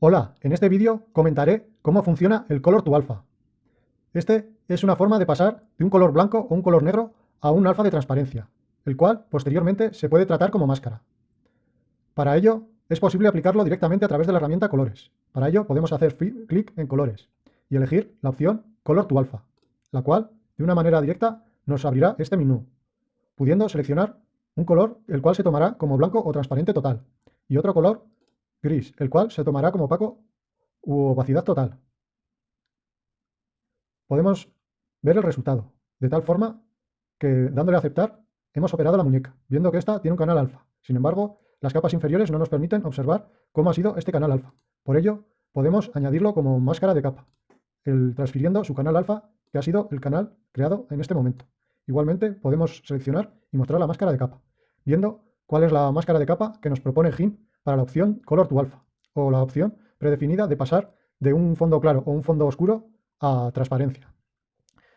Hola, en este vídeo comentaré cómo funciona el Color to Alpha. Este es una forma de pasar de un color blanco o un color negro a un alfa de transparencia, el cual posteriormente se puede tratar como máscara. Para ello es posible aplicarlo directamente a través de la herramienta Colores. Para ello podemos hacer clic en Colores y elegir la opción Color to Alpha, la cual de una manera directa nos abrirá este menú, pudiendo seleccionar un color el cual se tomará como blanco o transparente total y otro color gris, el cual se tomará como opaco u opacidad total. Podemos ver el resultado, de tal forma que dándole a aceptar hemos operado la muñeca, viendo que esta tiene un canal alfa. Sin embargo, las capas inferiores no nos permiten observar cómo ha sido este canal alfa. Por ello, podemos añadirlo como máscara de capa, el, transfiriendo su canal alfa, que ha sido el canal creado en este momento. Igualmente, podemos seleccionar y mostrar la máscara de capa, viendo cuál es la máscara de capa que nos propone GIMP para la opción Color to Alpha, o la opción predefinida de pasar de un fondo claro o un fondo oscuro a transparencia.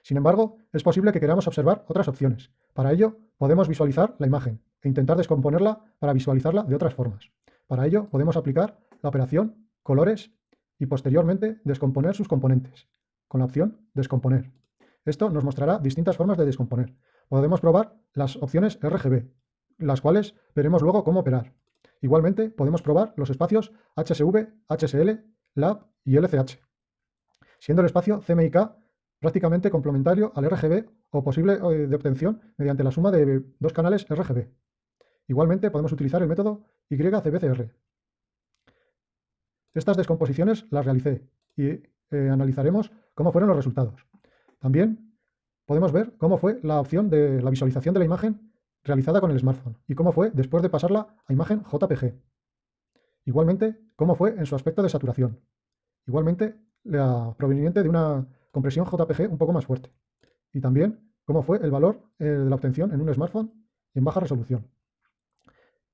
Sin embargo, es posible que queramos observar otras opciones. Para ello, podemos visualizar la imagen e intentar descomponerla para visualizarla de otras formas. Para ello, podemos aplicar la operación colores y posteriormente descomponer sus componentes, con la opción descomponer. Esto nos mostrará distintas formas de descomponer. Podemos probar las opciones RGB, las cuales veremos luego cómo operar. Igualmente, podemos probar los espacios HSV, HSL, LAB y LCH, siendo el espacio CMYK prácticamente complementario al RGB o posible eh, de obtención mediante la suma de dos canales RGB. Igualmente, podemos utilizar el método YCBCR. Estas descomposiciones las realicé y eh, analizaremos cómo fueron los resultados. También podemos ver cómo fue la opción de la visualización de la imagen realizada con el smartphone y cómo fue después de pasarla a imagen JPG. Igualmente, cómo fue en su aspecto de saturación. Igualmente, la proveniente de una compresión JPG un poco más fuerte. Y también cómo fue el valor eh, de la obtención en un smartphone en baja resolución.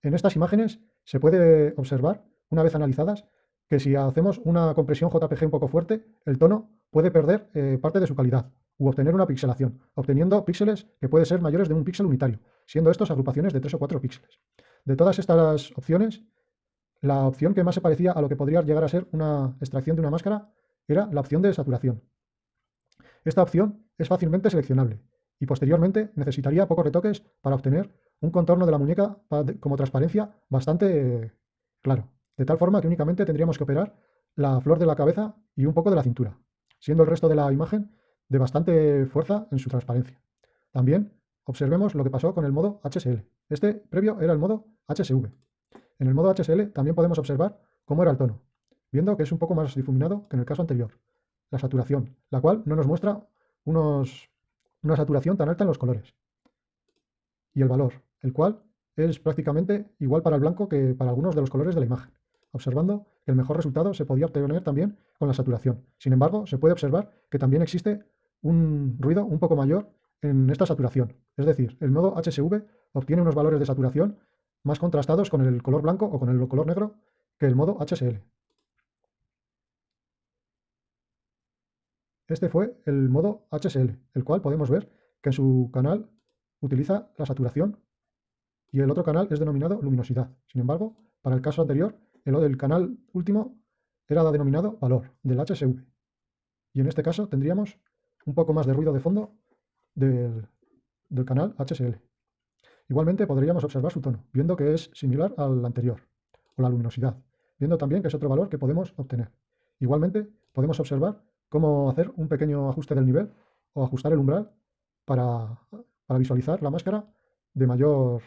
En estas imágenes se puede observar, una vez analizadas, que si hacemos una compresión JPG un poco fuerte, el tono puede perder eh, parte de su calidad u obtener una pixelación, obteniendo píxeles que puede ser mayores de un píxel unitario, siendo estos agrupaciones de 3 o 4 píxeles. De todas estas opciones, la opción que más se parecía a lo que podría llegar a ser una extracción de una máscara era la opción de saturación. Esta opción es fácilmente seleccionable y posteriormente necesitaría pocos retoques para obtener un contorno de la muñeca como transparencia bastante claro, de tal forma que únicamente tendríamos que operar la flor de la cabeza y un poco de la cintura, siendo el resto de la imagen de bastante fuerza en su transparencia. También observemos lo que pasó con el modo HSL. Este previo era el modo HSV. En el modo HSL también podemos observar cómo era el tono, viendo que es un poco más difuminado que en el caso anterior. La saturación, la cual no nos muestra unos, una saturación tan alta en los colores. Y el valor, el cual es prácticamente igual para el blanco que para algunos de los colores de la imagen, observando que el mejor resultado se podía obtener también con la saturación. Sin embargo, se puede observar que también existe un ruido un poco mayor en esta saturación. Es decir, el modo HSV obtiene unos valores de saturación más contrastados con el color blanco o con el color negro que el modo HSL. Este fue el modo HSL, el cual podemos ver que en su canal utiliza la saturación y el otro canal es denominado luminosidad. Sin embargo, para el caso anterior, el del canal último era denominado valor del HSV. Y en este caso tendríamos un poco más de ruido de fondo del, canal HSL. Igualmente podríamos observar su tono, viendo que es similar al anterior, o la luminosidad, viendo también que es otro valor que podemos obtener. Igualmente podemos observar cómo hacer un pequeño ajuste del nivel o ajustar el umbral para, visualizar la máscara de mayor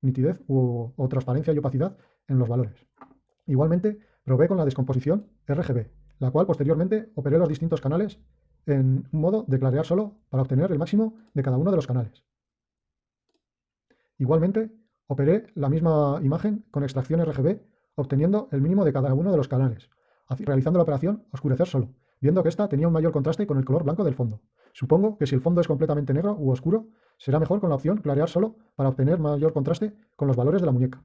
nitidez o, o transparencia y opacidad en los valores. Igualmente probé con la descomposición RGB, la cual posteriormente operé los distintos canales en un modo de clarear solo para obtener el máximo de cada uno de los canales. Igualmente, operé la misma imagen con extracción RGB, obteniendo el mínimo de cada uno de los canales, realizando la operación oscurecer solo, viendo que esta tenía un mayor contraste con el color blanco del fondo. Supongo que si el fondo es completamente negro u oscuro, será mejor con la opción clarear solo para obtener mayor contraste con los valores de la muñeca.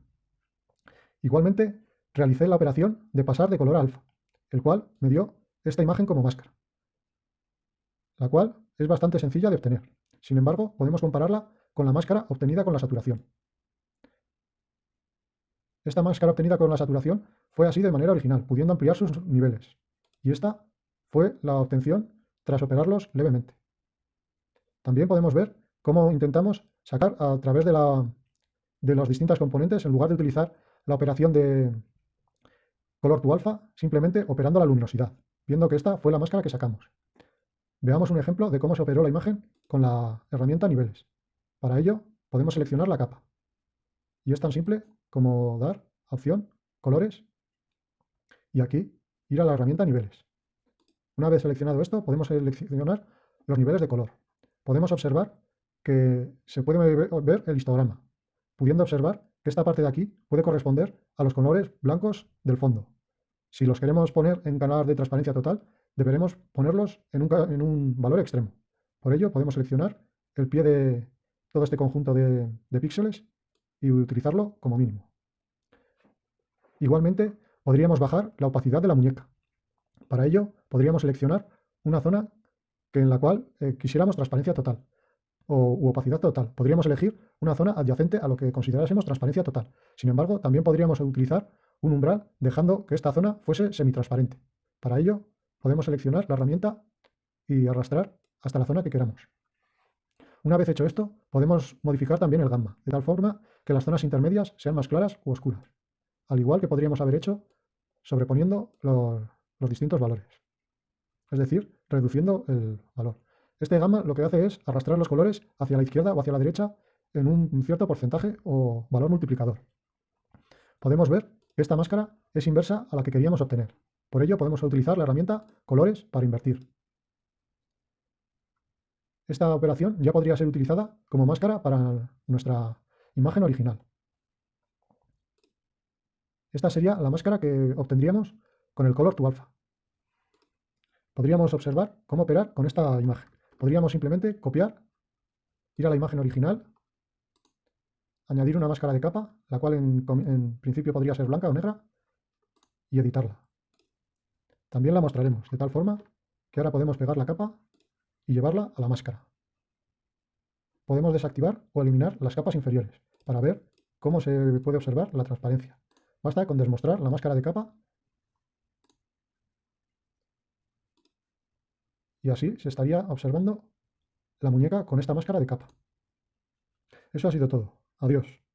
Igualmente, realicé la operación de pasar de color a alfa, el cual me dio esta imagen como máscara la cual es bastante sencilla de obtener. Sin embargo, podemos compararla con la máscara obtenida con la saturación. Esta máscara obtenida con la saturación fue así de manera original, pudiendo ampliar sus niveles. Y esta fue la obtención tras operarlos levemente. También podemos ver cómo intentamos sacar a través de, la, las distintas componentes, en lugar de utilizar la operación de color to alfa, simplemente operando la luminosidad, viendo que esta fue la máscara que sacamos. Veamos un ejemplo de cómo se operó la imagen con la herramienta niveles. Para ello, podemos seleccionar la capa. Y es tan simple como dar opción, colores, y aquí ir a la herramienta niveles. Una vez seleccionado esto, podemos seleccionar los niveles de color. Podemos observar que se puede ver el histograma, pudiendo observar que esta parte de aquí puede corresponder a los colores blancos del fondo. Si los queremos poner en canal de transparencia total, deberemos ponerlos en un, valor extremo. Por ello, podemos seleccionar el pie de todo este conjunto de, de píxeles y utilizarlo como mínimo. Igualmente, podríamos bajar la opacidad de la muñeca. Para ello, podríamos seleccionar una zona que en la cual eh, quisiéramos transparencia total o u opacidad total. Podríamos elegir una zona adyacente a lo que considerásemos transparencia total. Sin embargo, también podríamos utilizar un umbral dejando que esta zona fuese semitransparente. Para ello, podemos seleccionar la herramienta y arrastrar hasta la zona que queramos. Una vez hecho esto, podemos modificar también el gamma, de tal forma que las zonas intermedias sean más claras u oscuras, al igual que podríamos haber hecho sobreponiendo los, los distintos valores, es decir, reduciendo el valor. Este gamma lo que hace es arrastrar los colores hacia la izquierda o hacia la derecha en un cierto porcentaje o valor multiplicador. Podemos ver esta máscara es inversa a la que queríamos obtener. Por ello podemos utilizar la herramienta colores para invertir. Esta operación ya podría ser utilizada como máscara para nuestra imagen original. Esta sería la máscara que obtendríamos con el color to alpha. Podríamos observar cómo operar con esta imagen. Podríamos simplemente copiar, ir a la imagen original, añadir una máscara de capa, la cual en, principio podría ser blanca o negra, y editarla. También la mostraremos, de tal forma que ahora podemos pegar la capa y llevarla a la máscara. Podemos desactivar o eliminar las capas inferiores para ver cómo se puede observar la transparencia. Basta con desmostrar la máscara de capa y así se estaría observando la muñeca con esta máscara de capa. Eso ha sido todo. Adiós.